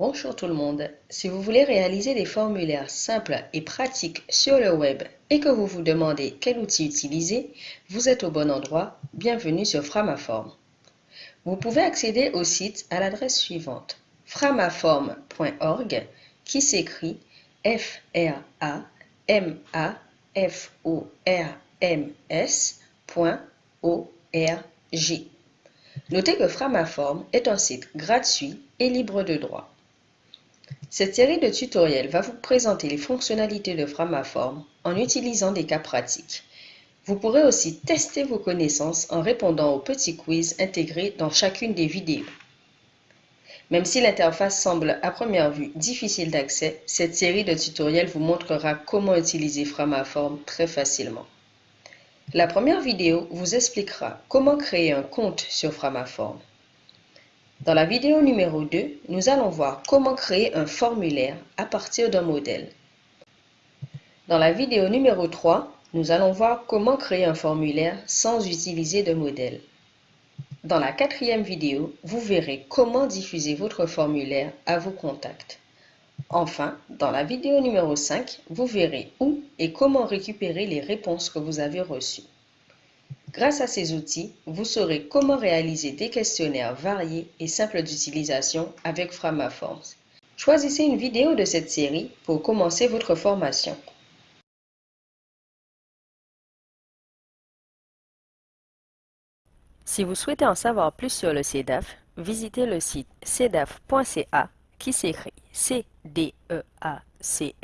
Bonjour tout le monde. Si vous voulez réaliser des formulaires simples et pratiques sur le web et que vous vous demandez quel outil utiliser, vous êtes au bon endroit. Bienvenue sur Framaform. Vous pouvez accéder au site à l'adresse suivante framaform.org qui s'écrit f r a m a f o r m s.org. Notez que Framaform est un site gratuit et libre de droit. Cette série de tutoriels va vous présenter les fonctionnalités de Framaform en utilisant des cas pratiques. Vous pourrez aussi tester vos connaissances en répondant aux petits quiz intégrés dans chacune des vidéos. Même si l'interface semble à première vue difficile d'accès, cette série de tutoriels vous montrera comment utiliser Framaform très facilement. La première vidéo vous expliquera comment créer un compte sur Framaform. Dans la vidéo numéro 2, nous allons voir comment créer un formulaire à partir d'un modèle. Dans la vidéo numéro 3, nous allons voir comment créer un formulaire sans utiliser de modèle. Dans la quatrième vidéo, vous verrez comment diffuser votre formulaire à vos contacts. Enfin, dans la vidéo numéro 5, vous verrez où et comment récupérer les réponses que vous avez reçues. Grâce à ces outils, vous saurez comment réaliser des questionnaires variés et simples d'utilisation avec Framaforms. Choisissez une vidéo de cette série pour commencer votre formation. Si vous souhaitez en savoir plus sur le CEDAF, visitez le site cedaf.ca qui s'écrit c d e a c